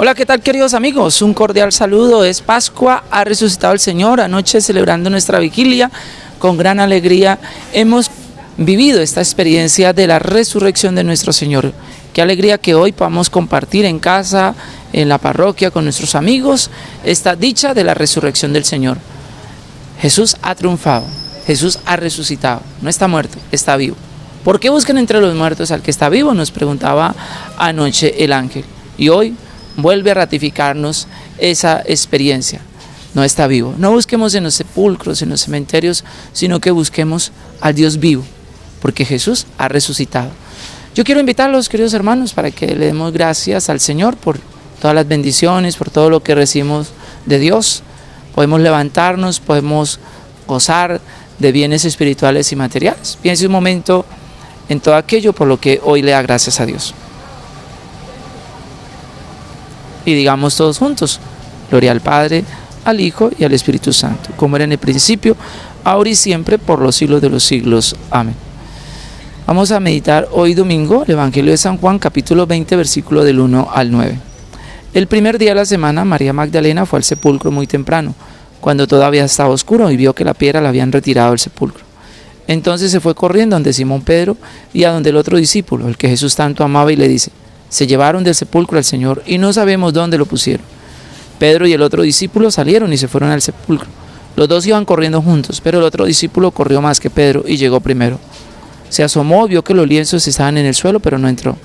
Hola, ¿qué tal queridos amigos? Un cordial saludo. Es Pascua, ha resucitado el Señor. Anoche celebrando nuestra vigilia, con gran alegría hemos vivido esta experiencia de la resurrección de nuestro Señor. Qué alegría que hoy podamos compartir en casa, en la parroquia, con nuestros amigos, esta dicha de la resurrección del Señor. Jesús ha triunfado, Jesús ha resucitado, no está muerto, está vivo. ¿Por qué buscan entre los muertos al que está vivo? Nos preguntaba anoche el ángel. Y hoy vuelve a ratificarnos esa experiencia. No está vivo. No busquemos en los sepulcros, en los cementerios, sino que busquemos al Dios vivo, porque Jesús ha resucitado. Yo quiero invitarlos, queridos hermanos, para que le demos gracias al Señor por todas las bendiciones, por todo lo que recibimos de Dios. Podemos levantarnos, podemos gozar de bienes espirituales y materiales. Piense un momento en todo aquello por lo que hoy le da gracias a Dios y digamos todos juntos, gloria al Padre, al Hijo y al Espíritu Santo, como era en el principio, ahora y siempre, por los siglos de los siglos. Amén. Vamos a meditar hoy domingo el Evangelio de San Juan, capítulo 20, versículo del 1 al 9. El primer día de la semana, María Magdalena fue al sepulcro muy temprano, cuando todavía estaba oscuro, y vio que la piedra la habían retirado del sepulcro. Entonces se fue corriendo donde Simón Pedro y a donde el otro discípulo, el que Jesús tanto amaba, y le dice, se llevaron del sepulcro al Señor y no sabemos dónde lo pusieron. Pedro y el otro discípulo salieron y se fueron al sepulcro. Los dos iban corriendo juntos, pero el otro discípulo corrió más que Pedro y llegó primero. Se asomó, vio que los lienzos estaban en el suelo, pero no entró.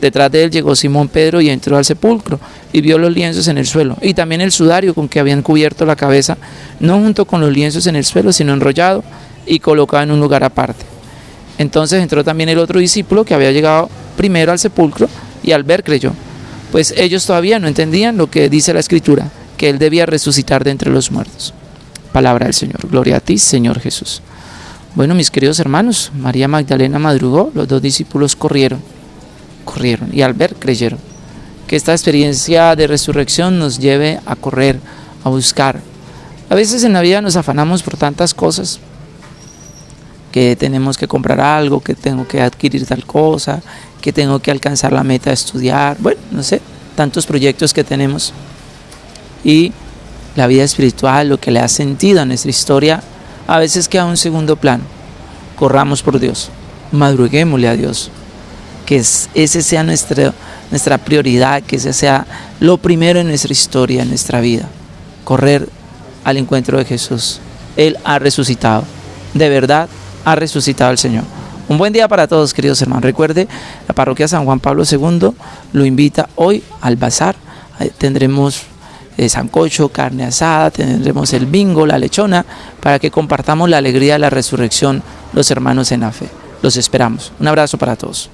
Detrás de él llegó Simón Pedro y entró al sepulcro y vio los lienzos en el suelo y también el sudario con que habían cubierto la cabeza, no junto con los lienzos en el suelo, sino enrollado y colocado en un lugar aparte. Entonces entró también el otro discípulo que había llegado primero al sepulcro y al ver creyó, pues ellos todavía no entendían lo que dice la escritura, que él debía resucitar de entre los muertos. Palabra del Señor. Gloria a ti, Señor Jesús. Bueno, mis queridos hermanos, María Magdalena madrugó, los dos discípulos corrieron, corrieron y al ver creyeron. Que esta experiencia de resurrección nos lleve a correr, a buscar. A veces en la vida nos afanamos por tantas cosas, que tenemos que comprar algo, que tengo que adquirir tal cosa, que tengo que alcanzar la meta de estudiar, bueno, no sé, tantos proyectos que tenemos. Y la vida espiritual, lo que le ha sentido a nuestra historia, a veces queda un segundo plano. Corramos por Dios, madruguémosle a Dios, que ese sea nuestra, nuestra prioridad, que ese sea lo primero en nuestra historia, en nuestra vida. Correr al encuentro de Jesús. Él ha resucitado. De verdad, ha resucitado el Señor. Un buen día para todos, queridos hermanos. Recuerde, la parroquia San Juan Pablo II lo invita hoy al bazar. Tendremos eh, sancocho, carne asada, tendremos el bingo, la lechona, para que compartamos la alegría de la resurrección los hermanos en la fe. Los esperamos. Un abrazo para todos.